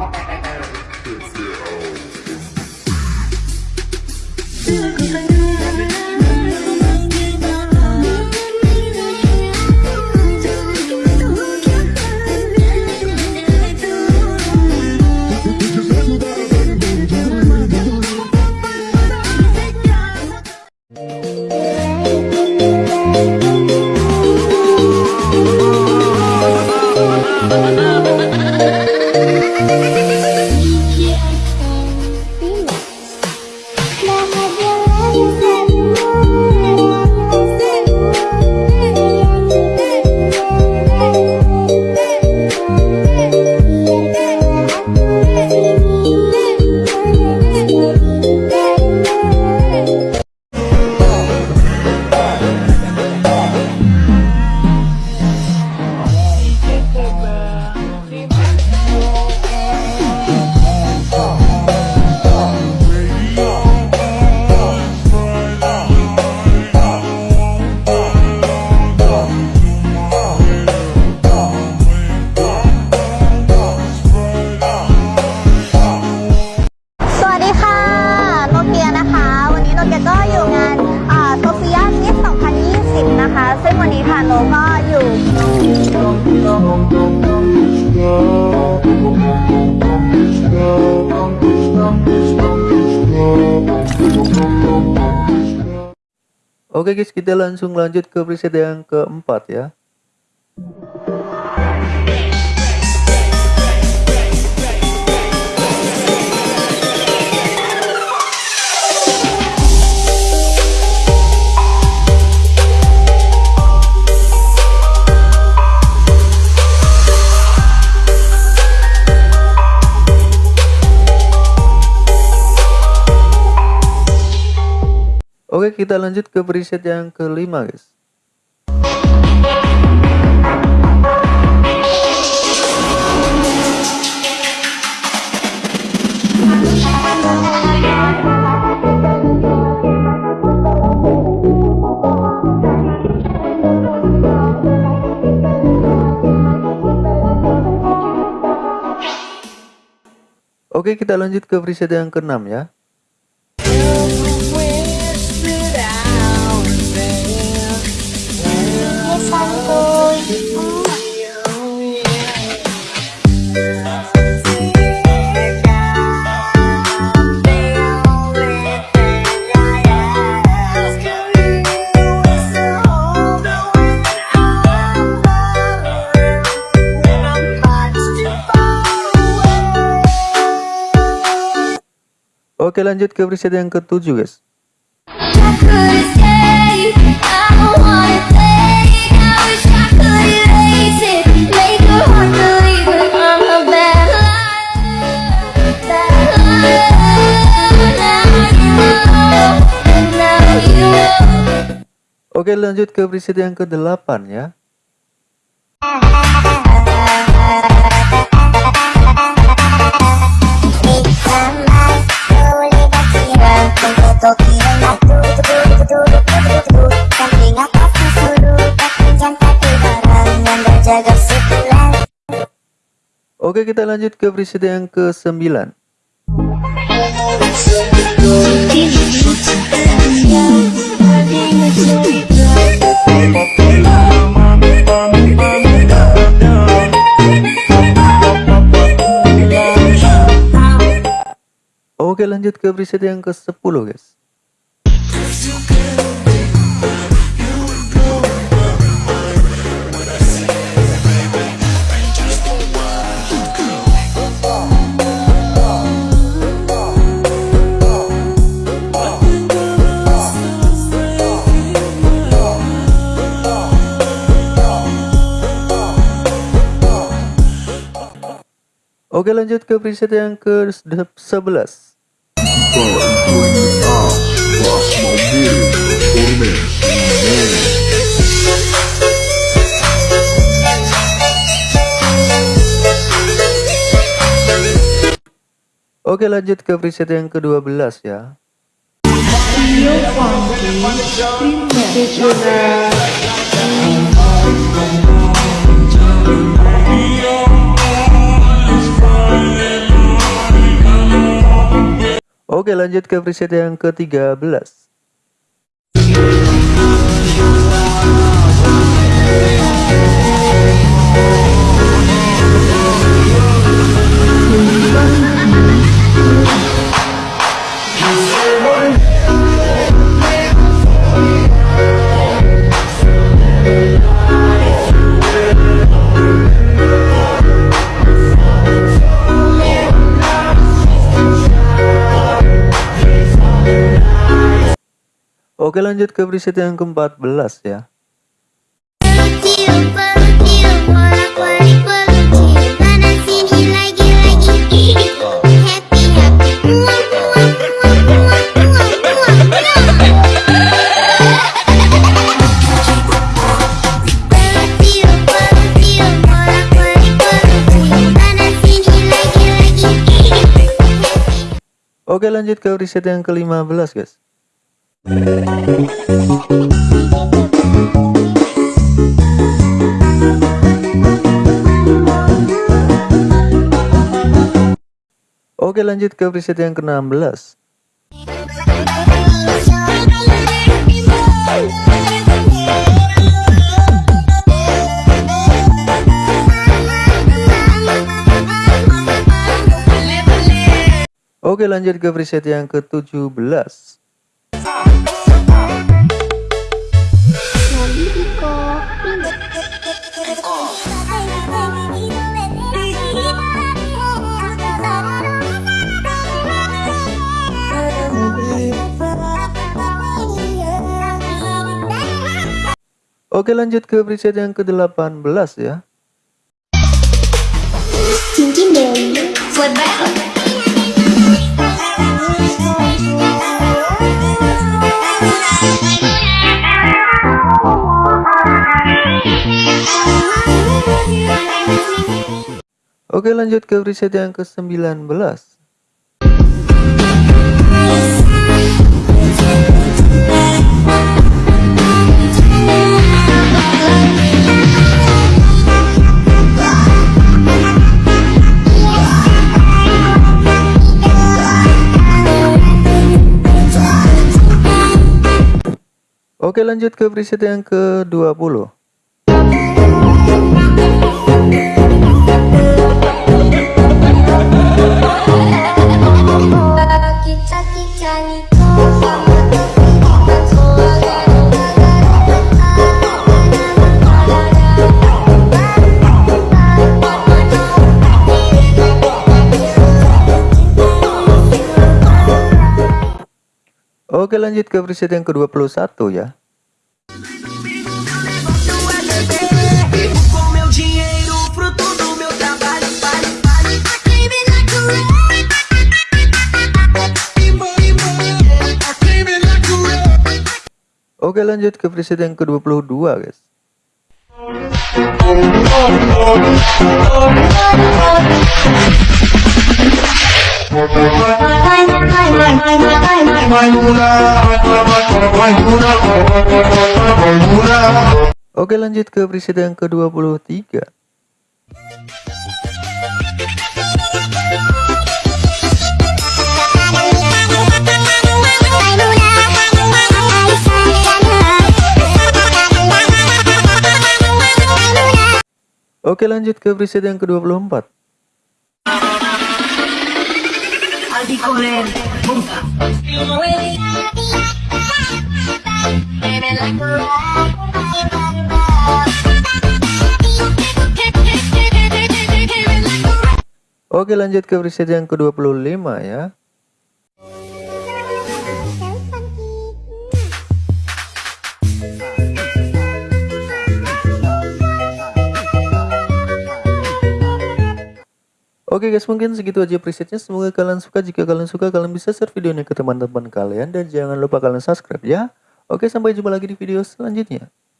If you're old. Oke guys, kita langsung lanjut ke preset yang keempat ya. Oke, kita lanjut ke preset yang kelima, guys. Oke, kita lanjut ke preset yang keenam ya. Oke, lanjut ke preset yang ketujuh, guys. Oke, lanjut ke preset yang ke-8 ya. Oke, kita lanjut ke preset yang ke-9. Oke, lanjut ke preset yang ke-10, guys. Oke, lanjut ke preset yang ke-11. Oke lanjut ke preset yang ke-12 ya Oke lanjut ke preset yang ke-13 Oke lanjut ke preset yang ke-14 ya. Oke lanjut ke preset yang ke-15 guys Oke lanjut ke preset yang ke-16. Oke lanjut ke preset yang ke-17 Oke lanjut ke preset yang ke-18 ya. Cincin Dewi Oke lanjut ke preset yang ke-19 Oke lanjut ke preset yang ke-20 Oke lanjut ke preset yang ke-21 ya. Oke lanjut ke preset yang ke-22 guys Oke lanjut ke preset yang ke-23 Oke lanjut ke preset yang ke-24 Aldi. Oke lanjut ke preset yang ke-25 ya Oke guys mungkin segitu aja presetnya. Semoga kalian suka. Jika kalian suka kalian bisa share videonya ke teman-teman kalian. Dan jangan lupa kalian subscribe ya. Oke sampai jumpa lagi di video selanjutnya